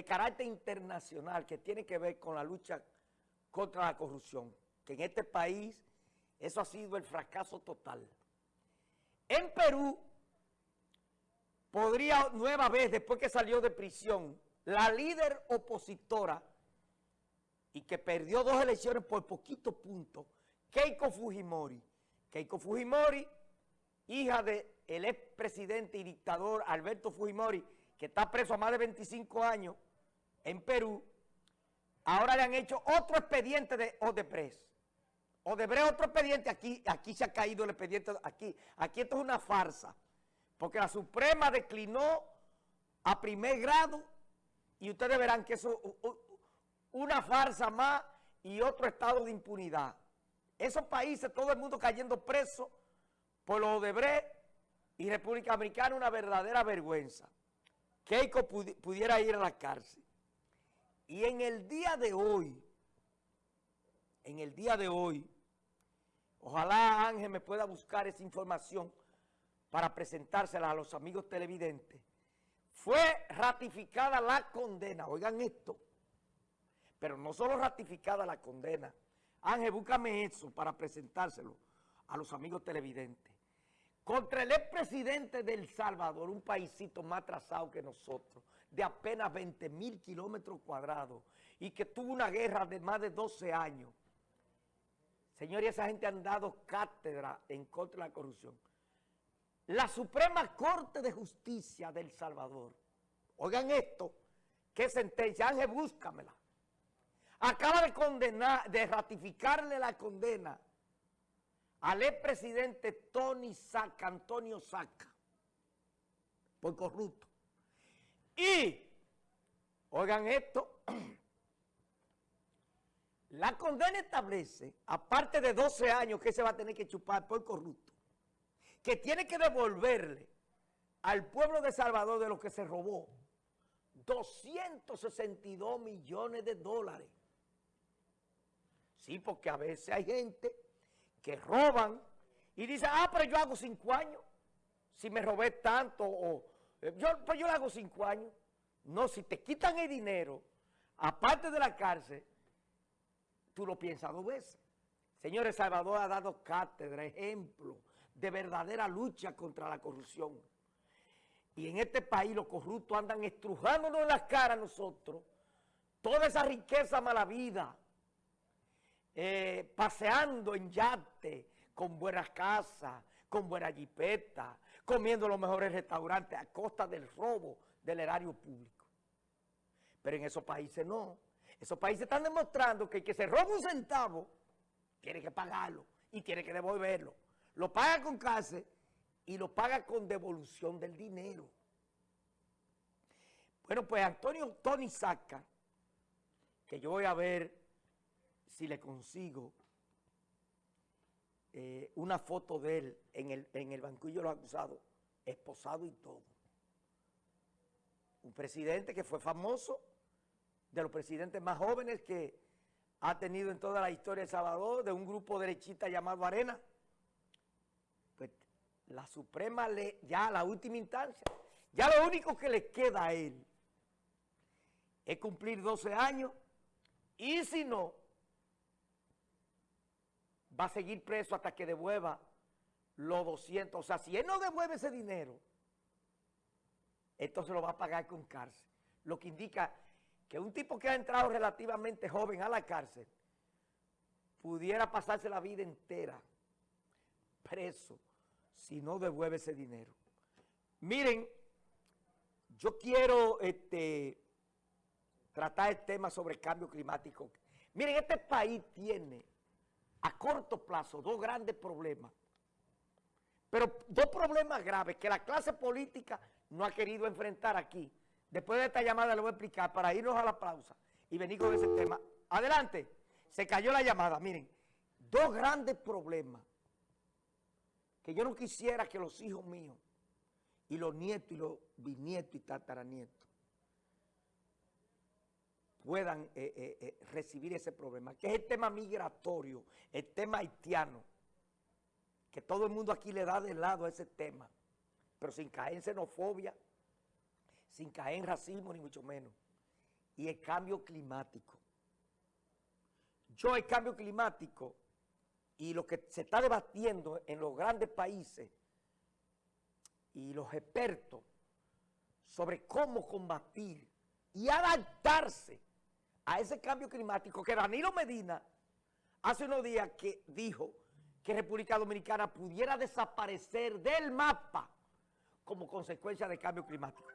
de carácter internacional que tiene que ver con la lucha contra la corrupción, que en este país eso ha sido el fracaso total. En Perú, podría nueva vez, después que salió de prisión, la líder opositora y que perdió dos elecciones por poquito punto, Keiko Fujimori. Keiko Fujimori, hija del ex expresidente y dictador Alberto Fujimori, que está preso a más de 25 años en Perú, ahora le han hecho otro expediente de Odebrecht. Odebrecht otro expediente, aquí, aquí se ha caído el expediente, aquí, aquí esto es una farsa, porque la Suprema declinó a primer grado y ustedes verán que eso una farsa más y otro estado de impunidad. Esos países, todo el mundo cayendo preso por los Odebrecht y República Americana, una verdadera vergüenza. Keiko pudiera ir a la cárcel. Y en el día de hoy, en el día de hoy, ojalá Ángel me pueda buscar esa información para presentársela a los amigos televidentes, fue ratificada la condena, oigan esto, pero no solo ratificada la condena. Ángel, búscame eso para presentárselo a los amigos televidentes. Contra el expresidente de El Salvador, un paísito más atrasado que nosotros, de apenas 20 mil kilómetros cuadrados, y que tuvo una guerra de más de 12 años. Señores, esa gente han dado cátedra en contra de la corrupción. La Suprema Corte de Justicia de El Salvador, oigan esto, qué sentencia, Ángel, búscamela acaba de condenar, de ratificarle la condena al expresidente Tony Saca, Antonio Saca, por corrupto. Y, oigan esto, la condena establece, aparte de 12 años que se va a tener que chupar por corrupto, que tiene que devolverle al pueblo de Salvador de lo que se robó 262 millones de dólares. Sí, porque a veces hay gente que roban y dice, ah, pero yo hago cinco años. Si me robé tanto, o yo, pues yo le hago cinco años. No, si te quitan el dinero, aparte de la cárcel, tú lo piensas dos veces. Señores, Salvador ha dado cátedra, ejemplo de verdadera lucha contra la corrupción. Y en este país los corruptos andan estrujándonos en las caras a nosotros. Toda esa riqueza mala vida eh, paseando en yate, con buenas casas, con buena jipeta, comiendo los mejores restaurantes a costa del robo del erario público. Pero en esos países no. Esos países están demostrando que el que se roba un centavo tiene que pagarlo y tiene que devolverlo. Lo paga con cárcel y lo paga con devolución del dinero. Bueno, pues Antonio Tony Saca, que yo voy a ver si le consigo eh, una foto de él en el, en el banquillo de los acusados, esposado y todo. Un presidente que fue famoso, de los presidentes más jóvenes que ha tenido en toda la historia de Salvador, de un grupo derechista llamado Arena. Pues la Suprema, le, ya la última instancia, ya lo único que le queda a él es cumplir 12 años y si no, va a seguir preso hasta que devuelva los 200. O sea, si él no devuelve ese dinero, entonces lo va a pagar con cárcel. Lo que indica que un tipo que ha entrado relativamente joven a la cárcel pudiera pasarse la vida entera preso si no devuelve ese dinero. Miren, yo quiero este, tratar el tema sobre cambio climático. Miren, este país tiene a corto plazo dos grandes problemas, pero dos problemas graves que la clase política no ha querido enfrentar aquí. Después de esta llamada le voy a explicar para irnos a la pausa y venir con ese tema. Adelante, se cayó la llamada, miren, dos grandes problemas que yo no quisiera que los hijos míos y los nietos y los bisnietos y tataranietos puedan eh, eh, eh, recibir ese problema, que es el tema migratorio, el tema haitiano, que todo el mundo aquí le da de lado a ese tema, pero sin caer en xenofobia, sin caer en racismo, ni mucho menos. y el cambio climático. Yo el cambio climático y lo que se está debatiendo en los grandes países y los expertos sobre cómo combatir y adaptarse a ese cambio climático que Danilo Medina hace unos días que dijo que República Dominicana pudiera desaparecer del mapa como consecuencia del cambio climático.